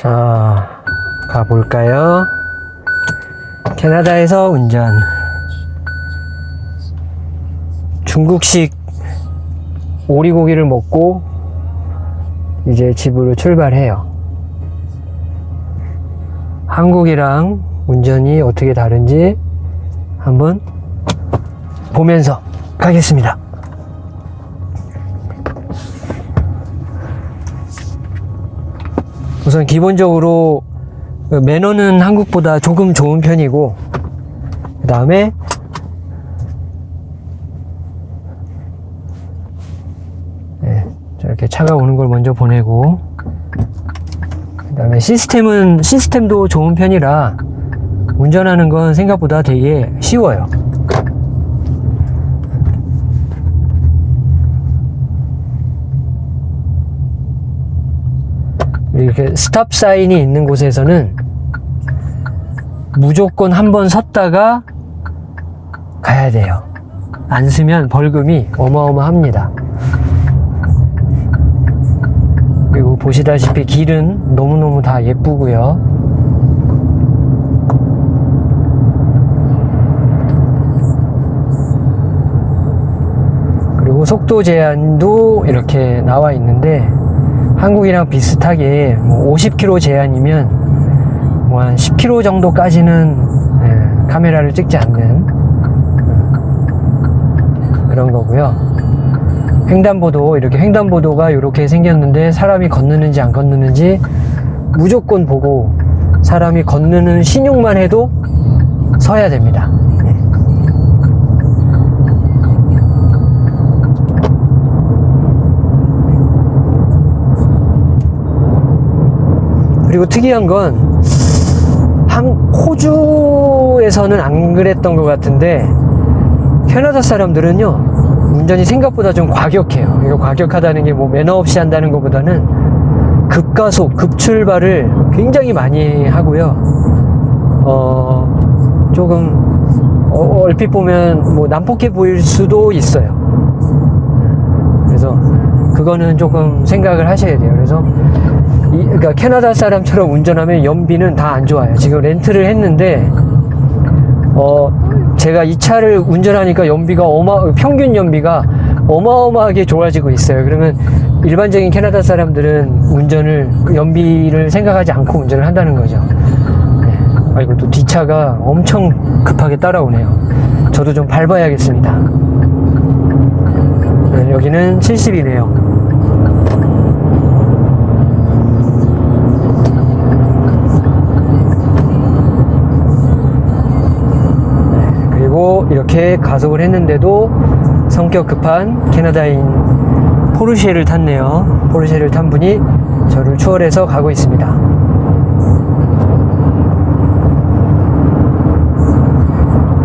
자, 가볼까요? 캐나다에서 운전. 중국식 오리고기를 먹고 이제 집으로 출발해요. 한국이랑 운전이 어떻게 다른지 한번 보면서 가겠습니다. 우선 기본적으로 매너는 한국보다 조금 좋은 편이고 그 다음에 네, 저렇게 차가 오는 걸 먼저 보내고 그 다음에 시스템은 시스템도 좋은 편이라 운전하는 건 생각보다 되게 쉬워요 이렇게 스탑 사인이 있는 곳에서는 무조건 한 번 섰다가 가야 돼요. 안 쓰면 벌금이 어마어마합니다. 그리고 보시다시피 길은 너무너무 다 예쁘고요. 그리고 속도 제한도 이렇게 나와 있는데 한국이랑 비슷하게 뭐 50km 제한이면 뭐 한 10km 정도까지는 예, 카메라를 찍지 않는 음, 그런 거고요. 횡단보도 이렇게 횡단보도가 이렇게 생겼는데 사람이 건너는지 안 건너는지 무조건 보고 사람이 건너는 신용만 해도 서야 됩니다. 그리고 특이한 건 한, 호주에서는 안 그랬던 것 같은데 캐나다 사람들은요 운전이 생각보다 좀 과격해요. 이거 과격하다는 게 뭐 매너 없이 한다는 것보다는 급가속, 급출발을 굉장히 많이 하고요. 어 조금 어, 얼핏 보면 뭐 난폭해 보일 수도 있어요. 그래서 그거는 조금 생각을 하셔야 돼요. 그래서 이, 그러니까 캐나다 사람처럼 운전하면 연비는 다 안 좋아요. 지금 렌트를 했는데 어 제가 이 차를 운전하니까 연비가 어마 평균 연비가 어마어마하게 좋아지고 있어요. 그러면 일반적인 캐나다 사람들은 운전을 그 연비를 생각하지 않고 운전을 한다는 거죠. 네. 아이고 또 뒷차가 엄청 급하게 따라오네요. 저도 좀 밟아야겠습니다. 네, 여기는 70이네요. 이렇게 가속을 했는데도 성격 급한 캐나다인 포르쉐를 탔네요. 포르쉐를 탄 분이 저를 추월해서 가고 있습니다.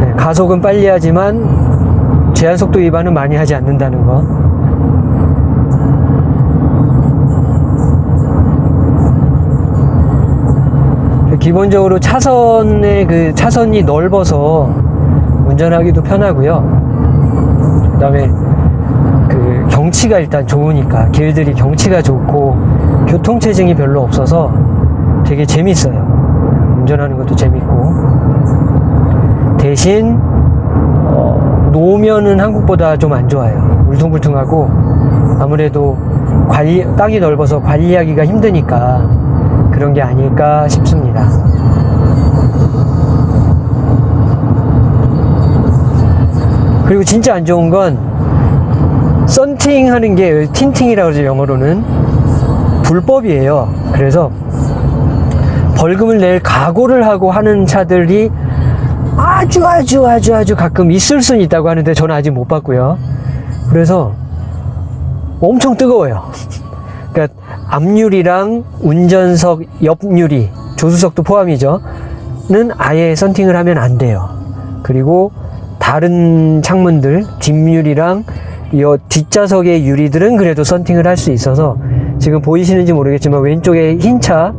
네, 가속은 빨리 하지만 제한속도 위반은 많이 하지 않는다는 거. 기본적으로 차선의 그 차선이 넓어서 운전하기도 편하고요. 그 다음에 그 경치가 일단 좋으니까 길들이 경치가 좋고 교통체증이 별로 없어서 되게 재밌어요. 운전하는 것도 재밌고 대신 어, 노면은 한국보다 좀 안 좋아요. 울퉁불퉁하고 아무래도 관리 땅이 넓어서 관리하기가 힘드니까 그런 게 아닐까 싶습니다. 그리고 진짜 안 좋은 건 썬팅 하는 게 틴팅이라고 그러죠 영어로는. 불법이에요. 그래서 벌금을 낼 각오를 하고 하는 차들이 아주 아주 아주 아주 가끔 있을 수는 있다고 하는데 저는 아직 못 봤고요. 그래서 엄청 뜨거워요. 그러니까 앞유리랑 운전석 옆유리 조수석도 포함이죠. 는 아예 썬팅을 하면 안 돼요. 그리고 다른 창문들 뒷유리랑 이 뒷좌석의 유리들은 그래도 썬팅을 할 수 있어서 지금 보이시는지 모르겠지만 왼쪽에 흰차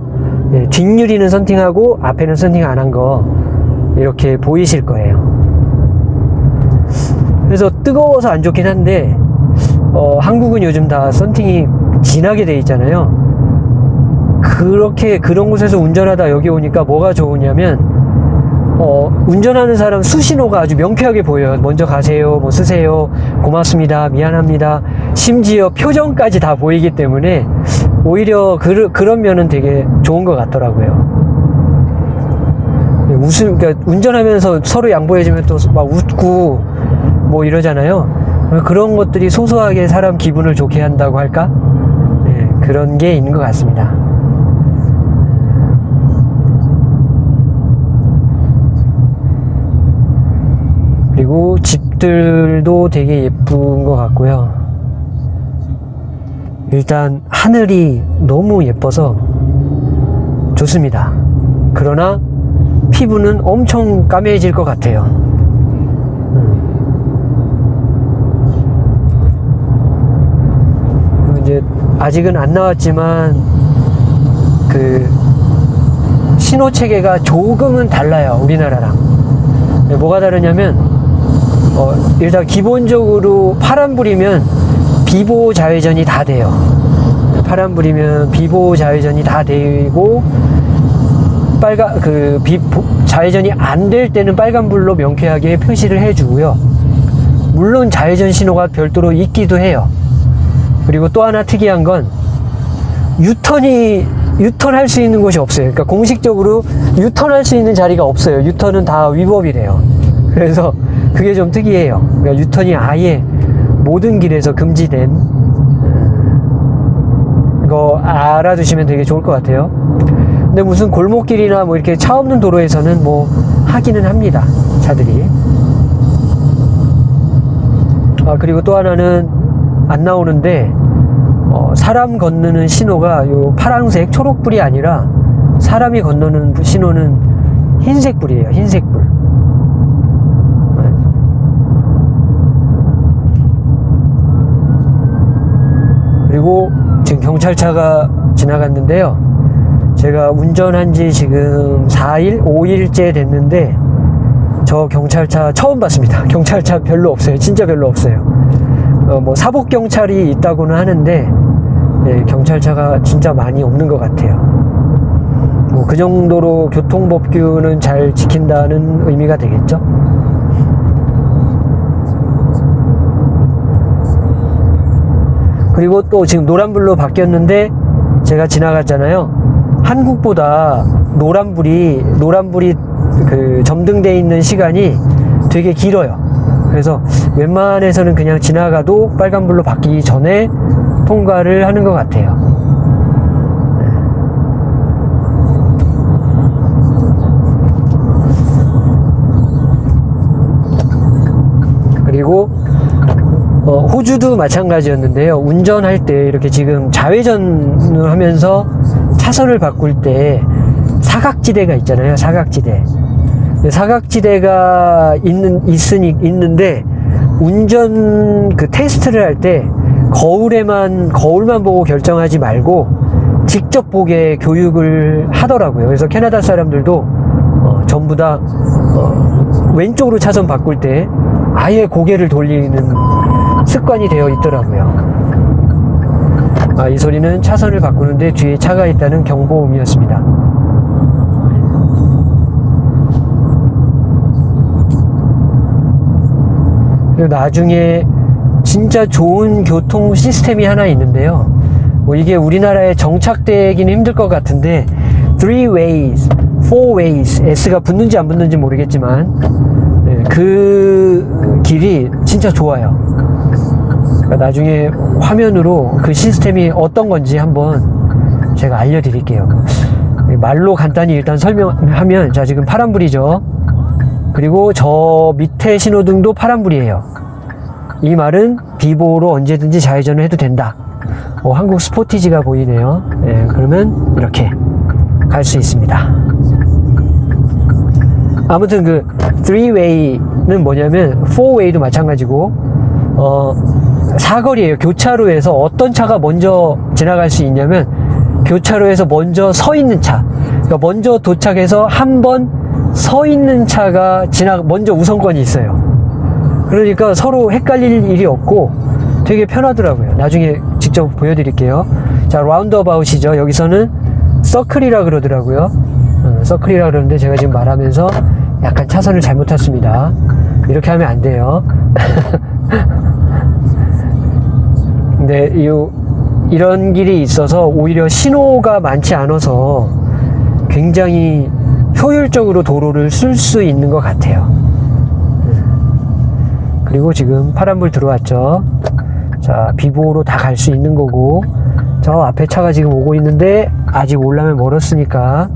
예, 뒷유리는 썬팅하고 앞에는 썬팅 안 한 거 이렇게 보이실 거예요. 그래서 뜨거워서 안 좋긴 한데 어, 한국은 요즘 다 썬팅이 진하게 돼 있잖아요. 그렇게 그런 곳에서 운전하다 여기 오니까 뭐가 좋으냐면 어, 운전하는 사람 수신호가 아주 명쾌하게 보여요. 먼저 가세요, 뭐 쓰세요, 고맙습니다, 미안합니다. 심지어 표정까지 다 보이기 때문에 오히려 그, 그런 면은 되게 좋은 것 같더라고요. 웃음, 그러니까 운전하면서 서로 양보해주면 또 막 웃고 뭐 이러잖아요. 그런 것들이 소소하게 사람 기분을 좋게 한다고 할까? 네, 그런 게 있는 것 같습니다. 그리고 집들도 되게 예쁜 것 같고요. 일단 하늘이 너무 예뻐서 좋습니다. 그러나 피부는 엄청 까매질 것 같아요. 음. 이제 아직은 안 나왔지만 그 신호 체계가 조금은 달라요. 우리나라랑. 뭐가 다르냐면 어, 일단 기본적으로 파란불이면 비보 좌회전이 다 돼요. 파란불이면 비보 좌회전이 다 되고 빨간 그 비, 좌회전이 안 될 때는 빨간불로 명쾌하게 표시를 해주고요. 물론 좌회전 신호가 별도로 있기도 해요. 그리고 또 하나 특이한 건 유턴이 유턴할 수 있는 곳이 없어요. 그러니까 공식적으로 유턴할 수 있는 자리가 없어요. 유턴은 다 위법이래요. 그래서 그게 좀 특이해요. 그러니까 유턴이 아예 모든 길에서 금지된 이거 알아두시면 되게 좋을 것 같아요. 근데 무슨 골목길이나 뭐 이렇게 차 없는 도로에서는 뭐 하기는 합니다. 차들이. 아, 그리고 또 하나는 안 나오는데, 어, 사람 건너는 신호가 요 파란색, 초록불이 아니라 사람이 건너는 신호는 흰색불이에요. 흰색불. 그리고 지금 경찰차가 지나갔는데요. 제가 운전한 지 지금 4일, 5일째 됐는데 저 경찰차 처음 봤습니다. 경찰차 별로 없어요. 진짜 별로 없어요. 어, 뭐 사복 경찰이 있다고는 하는데 네, 경찰차가 진짜 많이 없는 것 같아요. 뭐 그 정도로 교통법규는 잘 지킨다는 의미가 되겠죠. 그리고 또 지금 노란불로 바뀌었는데 제가 지나갔잖아요. 한국보다 노란불이 노란불이 그 점등돼 있는 시간이 되게 길어요. 그래서 웬만해서는 그냥 지나가도 빨간불로 바뀌기 전에 통과를 하는 것 같아요. 호주도 마찬가지였는데요. 운전할 때 이렇게 지금 좌회전을 하면서 차선을 바꿀 때 사각지대가 있잖아요. 사각지대. 사각지대가 있는 있으니 있는데 운전 그 테스트를 할 때 거울에만 거울만 보고 결정하지 말고 직접 보게 교육을 하더라고요. 그래서 캐나다 사람들도 어, 전부 다 어, 왼쪽으로 차선 바꿀 때 아예 고개를 돌리는 습관이 되어 있더라고요. 아, 이 소리는 차선을 바꾸는데 뒤에 차가 있다는 경보음이었습니다. 그리고 나중에 진짜 좋은 교통 시스템이 하나 있는데요. 뭐 이게 우리나라에 정착되기는 힘들 것 같은데 three ways, four ways, S가 붙는지 안 붙는지 모르겠지만 네, 그 길이 진짜 좋아요. 그러니까 나중에 화면으로 그 시스템이 어떤 건지 한번 제가 알려드릴게요. 말로 간단히 일단 설명하면 자 지금 파란불이죠. 그리고 저 밑에 신호등도 파란불이에요. 이 말은 비보로 언제든지 좌회전을 해도 된다. 어, 한국 스포티지가 보이네요. 네, 그러면 이렇게 갈 수 있습니다. 아무튼 그 3way는 뭐냐면 4way도 마찬가지고 어 사거리에요. 교차로에서 어떤 차가 먼저 지나갈 수 있냐면 교차로에서 먼저 서 있는 차. 그러니까 먼저 도착해서 한 번 서 있는 차가 지나 먼저 우선권이 있어요. 그러니까 서로 헷갈릴 일이 없고 되게 편하더라고요. 나중에 직접 보여드릴게요. 자, 라운드어바웃이죠. 여기서는 서클이라 그러더라고요. 어, 서클이라 그러는데 제가 지금 말하면서 약간 차선을 잘못 탔습니다. 이렇게 하면 안 돼요. 근데 이, 이런 길이 있어서 오히려 신호가 많지 않아서 굉장히 효율적으로 도로를 쓸 수 있는 것 같아요. 음. 그리고 지금 파란불 들어왔죠. 자, 비보로 다 갈 수 있는 거고, 저 앞에 차가 지금 오고 있는데, 아직 올라면 멀었으니까,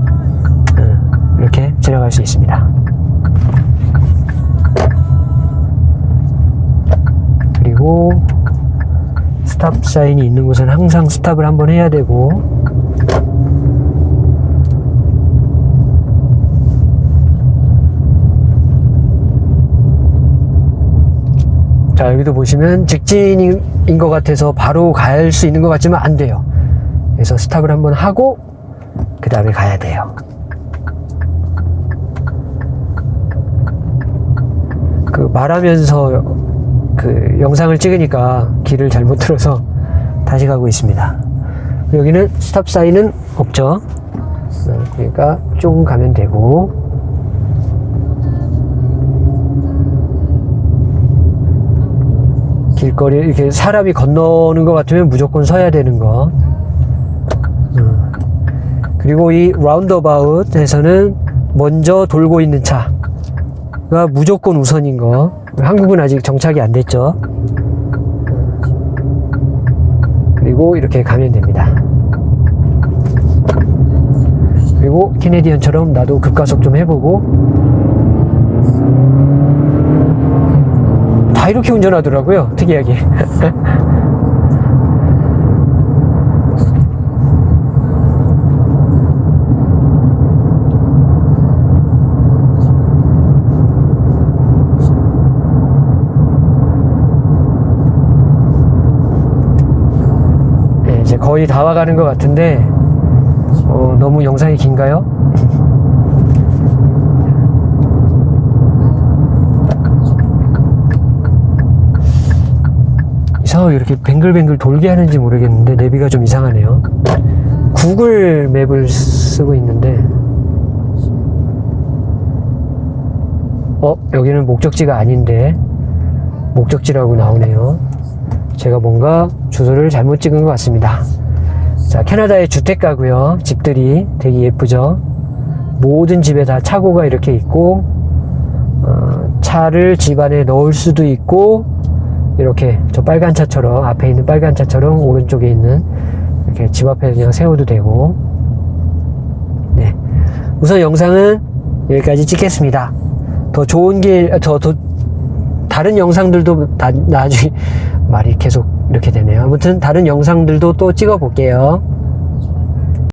음, 이렇게 지나갈 수 있습니다. 그리고, 스탑 사인이 있는 곳은 항상 스탑을 한번 해야 되고, 자, 여기도 보시면 직진인 것 같아서 바로 갈 수 있는 것 같지만 안 돼요. 그래서 스탑을 한번 하고, 그 다음에 가야 돼요. 그 말하면서 그 영상을 찍으니까 길을 잘못 들어서 다시 가고 있습니다. 여기는 스탑 사인은 없죠. 어, 그러니까 쭉 가면 되고, 길거리 이렇게 사람이 건너는 것 같으면 무조건 서야 되는 거. 음. 그리고 이 라운드어바웃에서는 먼저 돌고 있는 차 가 무조건 우선인 거. 한국은 아직 정착이 안 됐죠. 그리고 이렇게 가면 됩니다. 그리고 캐네디언처럼 나도 급가속 좀 해보고 다 이렇게 운전하더라고요. 특이하게. 거의 다 와가는 것 같은데 어, 너무 영상이 긴가요? 이상하게 이렇게 뱅글뱅글 돌게 하는지 모르겠는데 내비가 좀 이상하네요. 구글 맵을 쓰고 있는데 어 여기는 목적지가 아닌데 목적지라고 나오네요. 제가 뭔가 주소를 잘못 찍은 것 같습니다. 자 캐나다의 주택가고요. 집들이 되게 예쁘죠. 모든 집에 다 차고가 이렇게 있고 어, 차를 집 안에 넣을 수도 있고 이렇게 저 빨간 차처럼 앞에 있는 빨간 차처럼 오른쪽에 있는 이렇게 집 앞에 그냥 세워도 되고 네 우선 영상은 여기까지 찍겠습니다 더 좋은 길더 더 다른 영상들도 나, 나중에 말이 계속 이렇게 되네요. 아무튼 다른 영상들도 또 찍어 볼게요